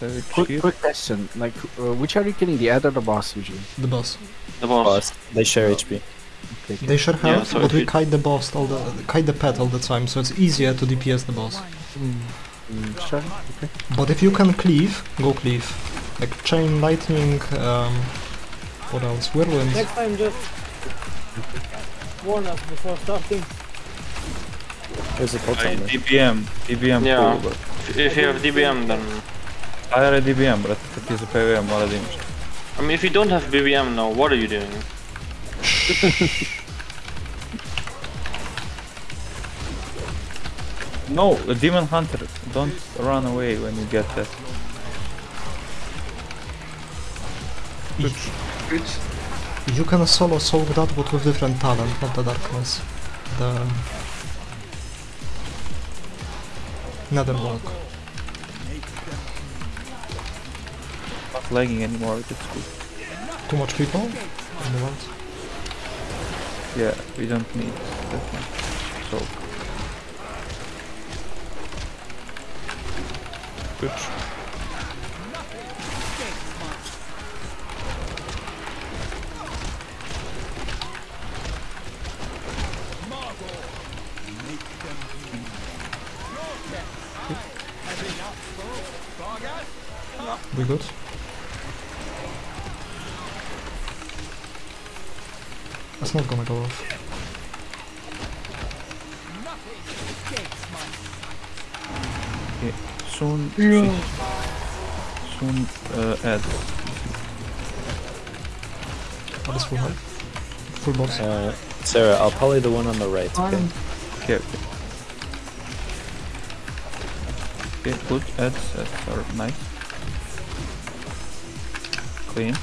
Savage Quick, shield. quick question. Like, uh, which are you killing, the ad or the boss usually? The boss. The boss. Boss. They share HP. Okay, okay. They share Yeah, health, so but we you- kite the boss all the kite the pet all the time, so it's easier to DPS the boss. Mm, sure. Okay. But if you can cleave, go cleave. Like chain lightning, um, what else? Whirlwind. Next time just warn us before starting. There's a pulse on there. DBM. DBM Yeah. cool, but If, if you have DBM, then I had a DBM, but det finns PVM alla dimmer. I mean, if you don't have DBM now, what are you doing? No, a demon hunter. Don't run away when you get that. You can solo soak that, but with different talent, not the darkness. The Netherwalk. Not lagging anymore. That's good. Too much people? In the world. Yeah, we don't need that one. So. Good. We good? That's not gonna go off. Okay. Soon. Soon. Soon. Uh, add. What is full health? Full boss. Uh, Sarah, I'll poly the one on the right. Okay. Okay. Okay. Okay. Good. Ads. Ads are nice. Clean.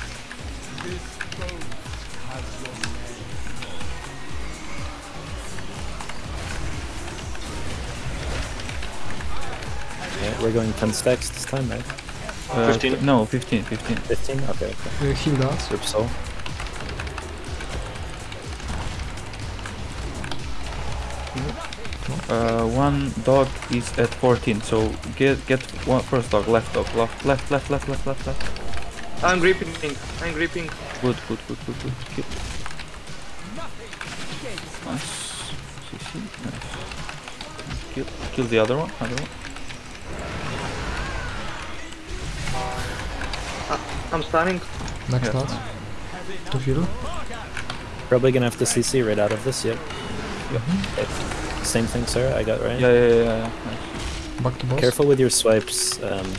We're going 10 stacks this time, right? Uh, 15? No, 15. 15. 15? Okay, okay. We heal that. Rip soul. Uh, one dog is at 14, so get get one first dog, left dog, left, left, left, left, left, left, left. I'm gripping. I'm gripping. Good, good, good, good, good. Kill. Nice. Nice. Kill, kill the other one, other one. I'm stunning. Next Yeah. that. To heal. Probably gonna have to CC right out of this, yep. Yeah. Okay. Same thing, Sarah, I got right? Yeah, yeah, yeah, yeah. yeah. Nice. Back to boss. Careful with your swipes, um,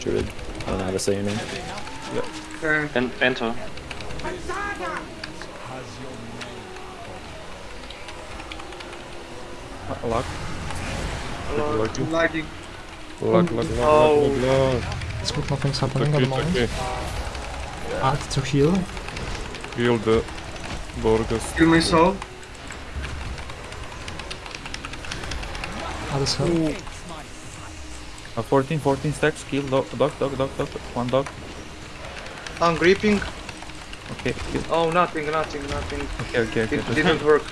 Druid. I don't know how to say your name. Okay. And enter. Uh, Lock, Hello. Lucky. Lagging. lock, lock, lock, Oh. lock, lock, lock. It's good, nothing's happening at the moment. Add to heal. Heal the Borgas. Kill my soul. Add is health. Uh, 14, 14 stacks, kill dog, dog, dog, dog, dog, one dog. I'm gripping. Okay, kill. Oh, nothing, nothing, nothing. Okay, okay, okay. It that's didn't work.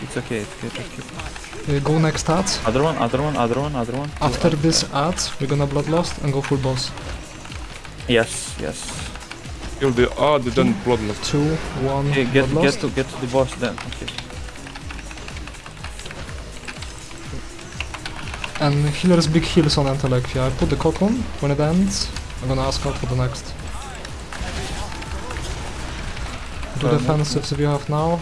It's okay, it's okay, it's okay. Uh, go next add. Other one, other one, other one, other one. After this add, we're gonna bloodlust and go full boss. Yes, yes. Kill the ah, the then bloodlust. Two, one, Okay, get get bloodlust. to get to the boss then. Okay. And healer's big heals on Entelexia. I put the cocoon. When it ends, I'm gonna ask out for the next. Do Uh, defensives if you have now.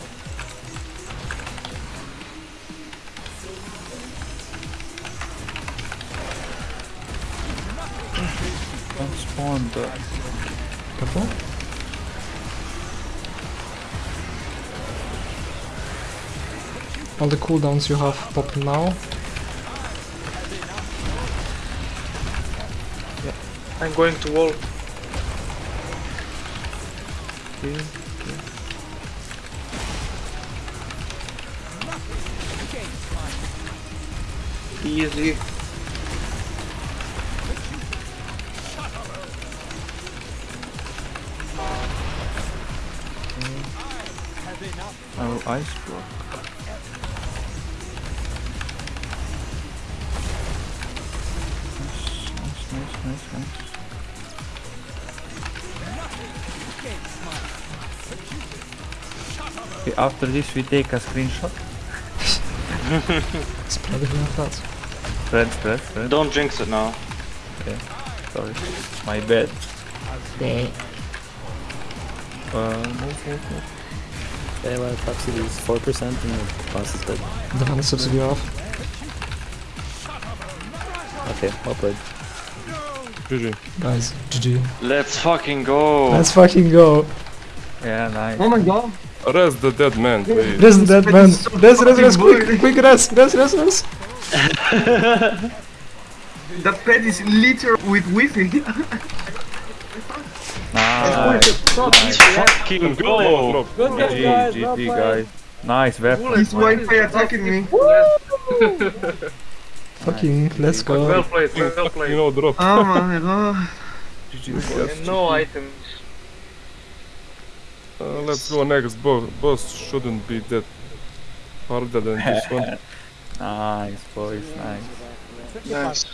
Don't spawn the. Careful. All the cooldowns you have pop now. I'm going to wall. Okay. Easy. Oh, ice block. That's fine. Okay, after this we take a screenshot. spread it like that. Spread, spread, spread. Don't jinx it now. Okay, sorry. My bad. Okay. Uh, move, move, move. Well, subsidy is 4% and the pass is dead. The subsidy off. Okay, well played. GG. Guys, GG. Let's fucking go. Let's fucking go. Yeah, nice. Oh my god. Arrest the dead man, please. Res the dead man. Res, res, res, quick, quick, res, res, res, res. That pet is littered with Wi-Fi. Nice. fucking go. Drop. GG, GG, guys. Nice weapon. His Wi-Fi attacking me. Fucking, let's Well go. played, well You played. know, drop. Oh my god. And no items. Uh, let's go next. Bo boss shouldn't be that harder than this one. Nice, boys, nice. Nice.